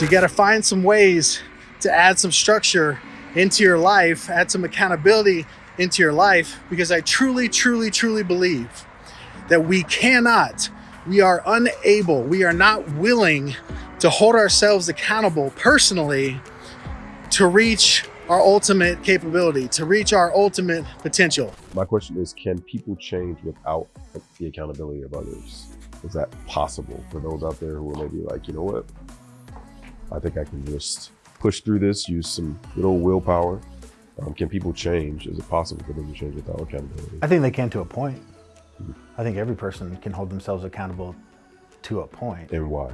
So you got to find some ways to add some structure into your life, add some accountability into your life, because I truly, truly, truly believe that we cannot, we are unable, we are not willing to hold ourselves accountable personally to reach our ultimate capability, to reach our ultimate potential. My question is, can people change without the accountability of others? Is that possible for those out there who are maybe like, you know what? I think I can just push through this, use some good old willpower. Um, can people change? Is it possible for them to change without accountability? I think they can to a point. I think every person can hold themselves accountable to a point. And why?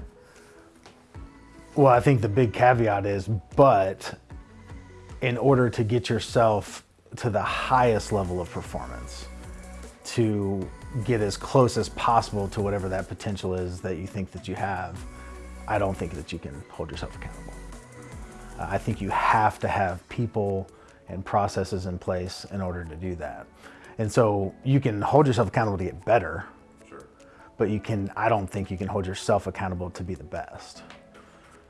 Well, I think the big caveat is, but in order to get yourself to the highest level of performance, to get as close as possible to whatever that potential is that you think that you have, I don't think that you can hold yourself accountable. Uh, I think you have to have people and processes in place in order to do that. And so you can hold yourself accountable to get better, sure. but you can, I don't think you can hold yourself accountable to be the best.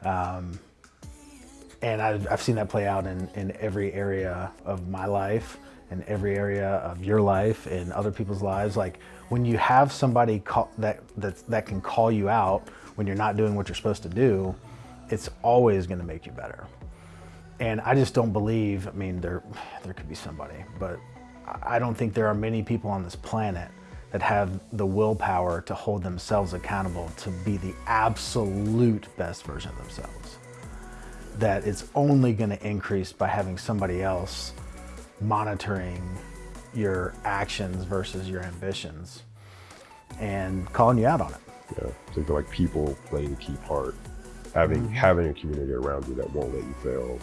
Um, and I've, I've, seen that play out in, in every area of my life in every area of your life and other people's lives. Like when you have somebody call, that, that, that can call you out when you're not doing what you're supposed to do, it's always gonna make you better. And I just don't believe, I mean, there, there could be somebody, but I don't think there are many people on this planet that have the willpower to hold themselves accountable to be the absolute best version of themselves. That it's only gonna increase by having somebody else monitoring your actions versus your ambitions and calling you out on it. Yeah, so I feel like people play the key part. Having mm -hmm. having a community around you that won't let you fail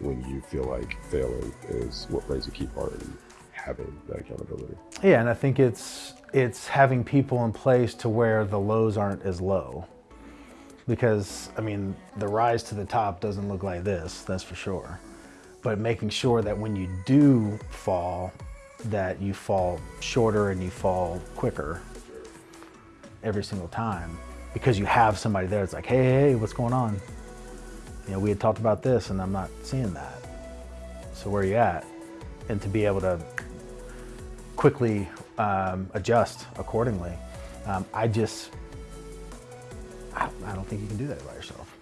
when you feel like failing is what plays a key part in having that accountability. Yeah, and I think it's it's having people in place to where the lows aren't as low. Because I mean, the rise to the top doesn't look like this, that's for sure but making sure that when you do fall, that you fall shorter and you fall quicker every single time because you have somebody there that's like, hey, hey, what's going on? You know, we had talked about this and I'm not seeing that. So where are you at? And to be able to quickly um, adjust accordingly. Um, I just, I, I don't think you can do that by yourself.